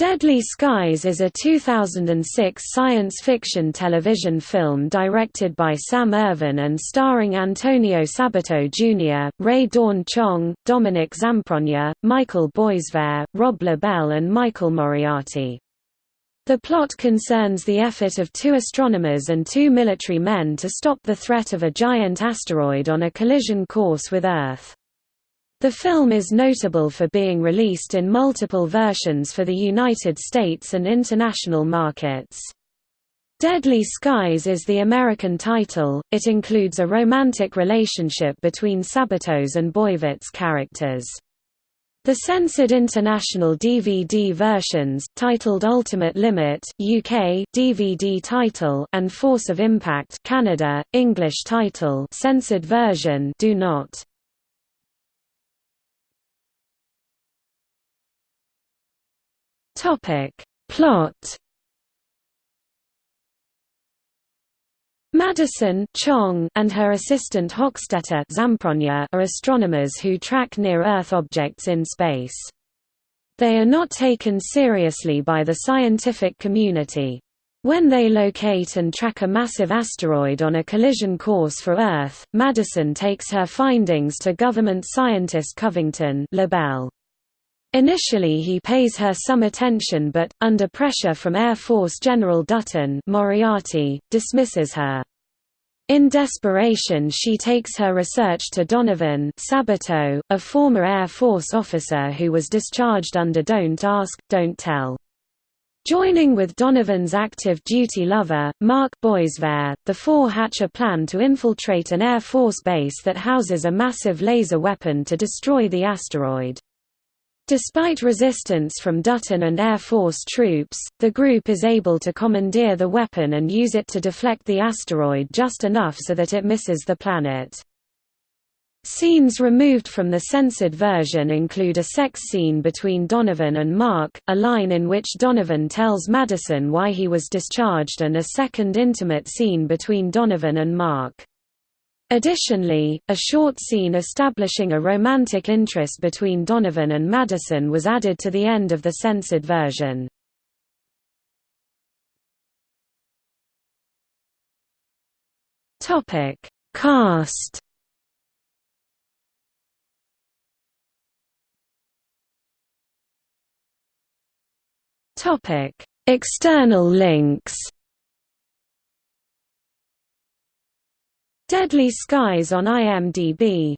Deadly Skies is a 2006 science fiction television film directed by Sam Irvin and starring Antonio Sabato Jr., Rae Dawn Chong, Dominic Zamprogna, Michael Boisvert, Rob LaBelle and Michael Moriarty. The plot concerns the effort of two astronomers and two military men to stop the threat of a giant asteroid on a collision course with Earth. The film is notable for being released in multiple versions for the United States and international markets. Deadly Skies is the American title, it includes a romantic relationship between Sabato's and Boisvert's characters. The censored international DVD versions, titled Ultimate Limit UK DVD title and Force of Impact Canada, English title censored version do not. Topic. Plot Madison Chong and her assistant Hochstetter are astronomers who track near-Earth objects in space. They are not taken seriously by the scientific community. When they locate and track a massive asteroid on a collision course for Earth, Madison takes her findings to government scientist Covington LaBelle. Initially he pays her some attention but, under pressure from Air Force General Dutton Moriarty, dismisses her. In desperation she takes her research to Donovan Sabato, a former Air Force officer who was discharged under Don't Ask, Don't Tell. Joining with Donovan's active duty lover, Mark Boisvert, the four hatch a plan to infiltrate an Air Force base that houses a massive laser weapon to destroy the asteroid. Despite resistance from Dutton and Air Force troops, the group is able to commandeer the weapon and use it to deflect the asteroid just enough so that it misses the planet. Scenes removed from the censored version include a sex scene between Donovan and Mark, a line in which Donovan tells Madison why he was discharged and a second intimate scene between Donovan and Mark. Additionally, a short scene establishing a romantic interest between Donovan and Madison was added to the end of the censored version. Topic: Cast. Topic: External links. Deadly Skies on IMDb